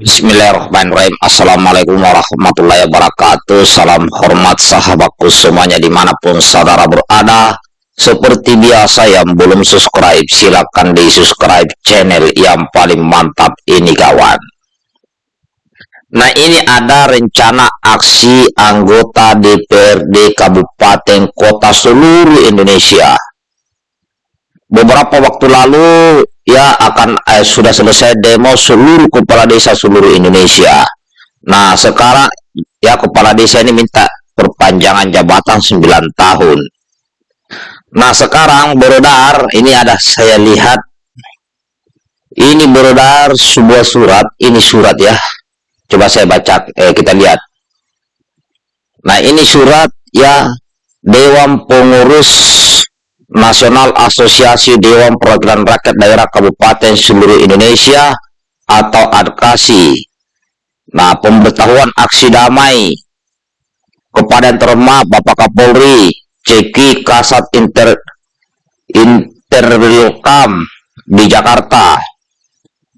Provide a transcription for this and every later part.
Bismillahirrahmanirrahim. Assalamualaikum warahmatullahi wabarakatuh. Salam hormat sahabatku semuanya di mana pun saudara berada. Seperti biasa yang belum subscribe silahkan di subscribe channel yang paling mantap ini kawan. Nah ini ada rencana aksi anggota DPRD Kabupaten Kota seluruh Indonesia. Beberapa waktu lalu ya akan eh, sudah selesai demo seluruh kepala desa seluruh Indonesia. Nah, sekarang ya kepala desa ini minta perpanjangan jabatan 9 tahun. Nah, sekarang beredar ini ada saya lihat ini beredar sebuah surat, ini surat ya. Coba saya baca eh kita lihat. Nah, ini surat ya Dewan Pengurus Nasional Asosiasi Dewan Perwakilan Rakyat Daerah Kabupaten seluruh Indonesia atau ADKASI. Nah, pemberitahuan aksi damai kepada yang terhormat Bapak Kapolri, Ceki Kasat Inter Interwilkam di Jakarta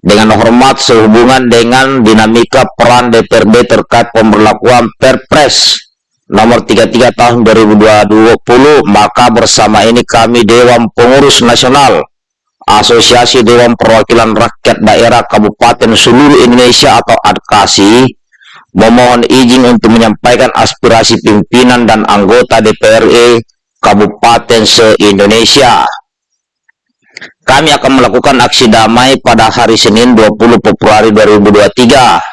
dengan hormat sehubungan dengan dinamika peran DPRD terkait pemberlakuan Perpres nomor 33 tahun 2020 maka bersama ini kami Dewan Pengurus Nasional Asosiasi Dewan Perwakilan Rakyat Daerah Kabupaten seluruh Indonesia atau ADKASI memohon izin untuk menyampaikan aspirasi pimpinan dan anggota DPRE Kabupaten se-Indonesia. Kami akan melakukan aksi damai pada hari Senin 20 Februari 2023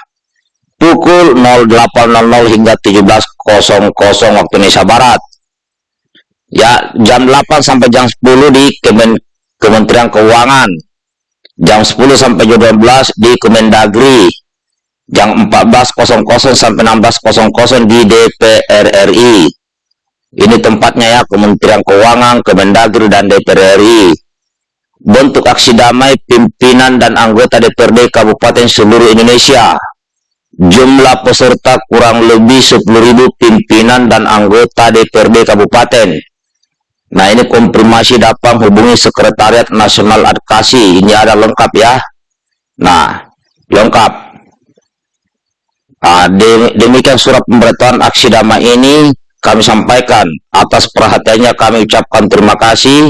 pukul 08.00 hingga 17.00 waktu Indonesia Barat. Ya, jam 8 sampai jam 10 di Kemen Kementerian Keuangan. Jam 10 sampai jam 12 di Kemendagri. Jam 14.00 sampai 16.00 di DPR RI. Ini tempatnya ya, Kementerian Keuangan, Kemendagri, dan DPR RI. Bentuk aksi damai pimpinan dan anggota DPRD Kabupaten seluruh Indonesia Jumlah peserta kurang lebih 10.000 pimpinan dan anggota DPRD Kabupaten. Nah ini konfirmasi dapat hubungi Sekretariat Nasional Adkasi. Ini ada lengkap ya. Nah, lengkap. Nah, demikian surat pemberitahuan aksi damai ini kami sampaikan. Atas perhatiannya kami ucapkan terima kasih.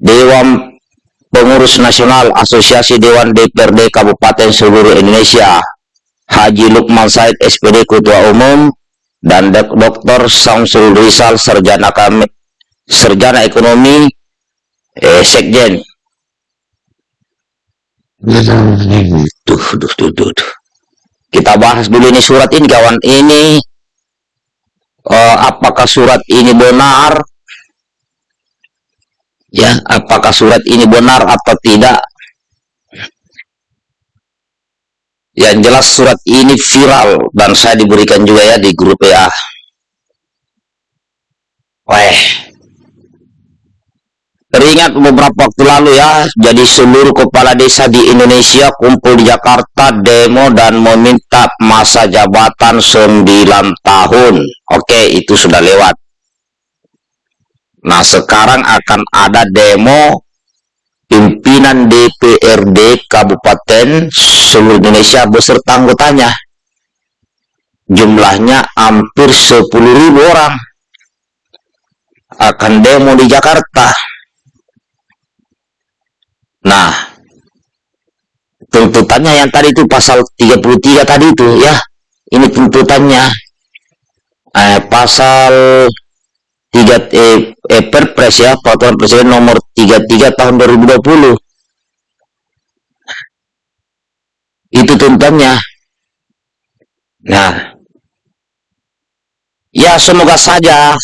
Dewan Pengurus Nasional Asosiasi Dewan DPRD Kabupaten seluruh Indonesia Haji Lukman Said SPD Ketua Umum dan Dr. Samsul Rizal Sarjana kami Sarjana Ekonomi eh, Sekjen. Tuh, tuh, tuh, tuh. Kita bahas dulu ini surat ini kawan ini uh, apakah surat ini benar? Ya, apakah surat ini benar atau tidak? Yang jelas surat ini viral dan saya diberikan juga ya di grup ya. Weh. Teringat beberapa waktu lalu ya, jadi seluruh kepala desa di Indonesia kumpul di Jakarta demo dan meminta masa jabatan 9 tahun. Oke, itu sudah lewat. Nah, sekarang akan ada demo pimpinan DPRD Kabupaten seluruh Indonesia beserta anggotanya. Jumlahnya hampir 10.000 orang akan demo di Jakarta. Nah, tuntutannya yang tadi itu pasal 33 tadi itu ya. Ini tuntutannya. Eh, pasal 3 eh, eh, Perpres ya, Peraturan Presiden nomor 33 tahun 2020 itu tuntutannya. Nah. Ya semoga saja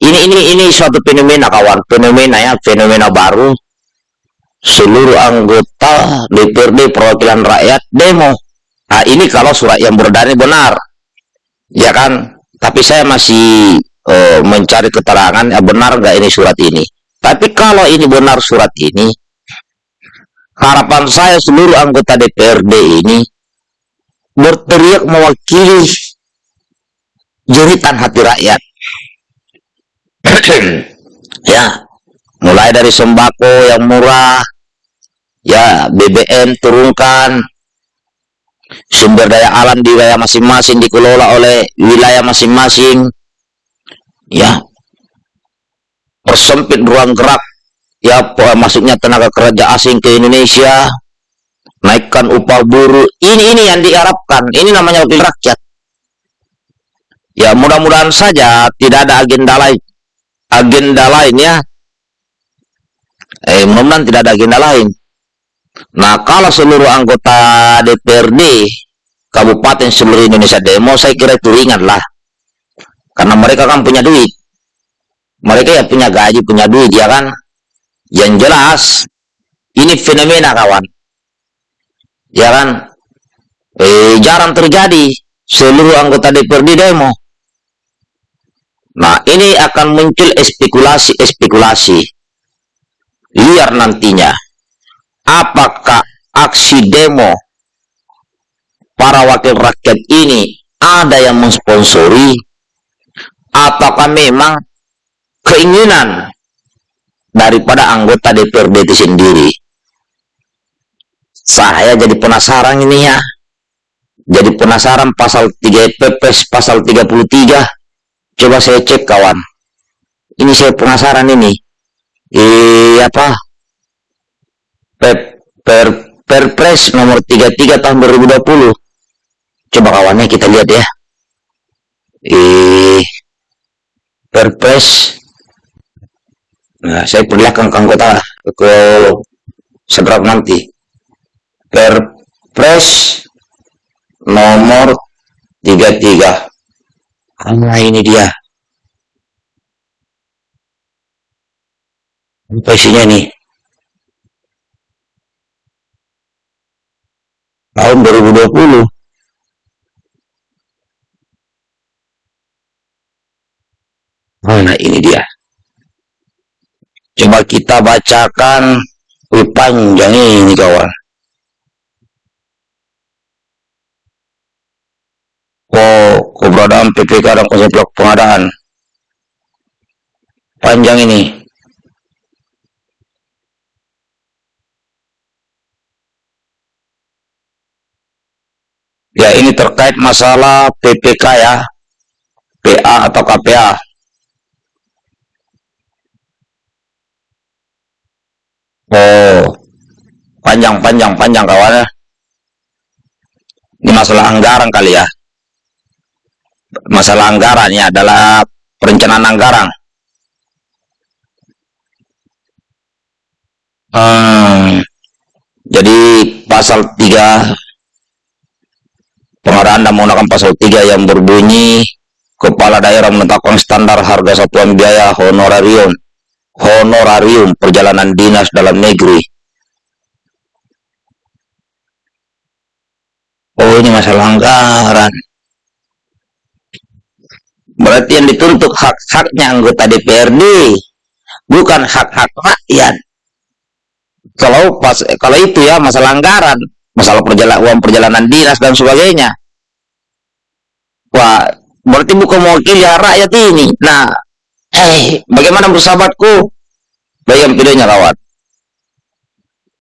ini ini ini suatu fenomena kawan. Fenomena ya fenomena baru. Seluruh anggota DPRD perwakilan rakyat demo. Nah ini kalau surat yang beredar benar. Ya kan? Tapi saya masih uh, mencari keterangan ya benar nggak ini surat ini tapi kalau ini benar surat ini, harapan saya seluruh anggota DPRD ini berteriak mewakili jeritan hati rakyat. ya, mulai dari sembako yang murah, ya BBM turunkan, sumber daya alam di wilayah masing-masing dikelola oleh wilayah masing-masing ya. Persempit ruang gerak. Ya masuknya tenaga kerja asing ke Indonesia? Naikkan upah buruh. Ini ini yang diharapkan. Ini namanya wakil rakyat. Ya mudah-mudahan saja tidak ada agenda lain. Agenda lain ya. Eh mudah-mudahan tidak ada agenda lain. Nah, kalau seluruh anggota DPRD Kabupaten seluruh Indonesia demo, saya kira itu ringan lah. Karena mereka kan punya duit. Mereka ya punya gaji, punya duit, ya kan? Yang jelas, ini fenomena kawan. Ya kan? Eh, jarang terjadi seluruh anggota DPRD demo. Nah, ini akan muncul spekulasi-spekulasi. Liar nantinya apakah aksi demo para wakil rakyat ini ada yang mensponsori ataukah memang keinginan daripada anggota DPRD itu sendiri? Saya jadi penasaran ini ya. Jadi penasaran pasal 3 PPS pasal 33 coba saya cek kawan. Ini saya penasaran ini. Eh apa? Per, Perpres nomor 33 tahun 2020. Coba kawannya kita lihat ya. Eh, Perpres. Nah, saya perlihatkan ke anggota ke seberapa nanti. Perpres nomor 33. Nah, ini dia. Apa isinya nih? tahun 2020 Nah, ini dia. Coba kita bacakan panjang ini kawan. Oh, keberadaan PPK dan konsep pengadaan. Panjang ini. Ya, ini terkait masalah PPK ya. PA atau KPA. Oh, panjang-panjang panjang kawan ya. Ini masalah anggaran kali ya. Masalah anggaran ya adalah perencanaan anggaran. Hmm, jadi pasal 3 Pengadaan dan menggunakan pasal 3 yang berbunyi Kepala daerah menetapkan standar harga satuan biaya honorarium honorarium perjalanan dinas dalam negeri. Oh ini masalah anggaran. Berarti yang dituntut hak-haknya anggota DPRD, bukan hak-hak rakyat. Kalau pas kalau itu ya masalah anggaran, masalah perjalanan uang perjalanan dinas dan sebagainya. Wah, berarti bukan mewakili rakyat ini. Nah, eh, bagaimana bersahabatku? Bayang videonya kawan.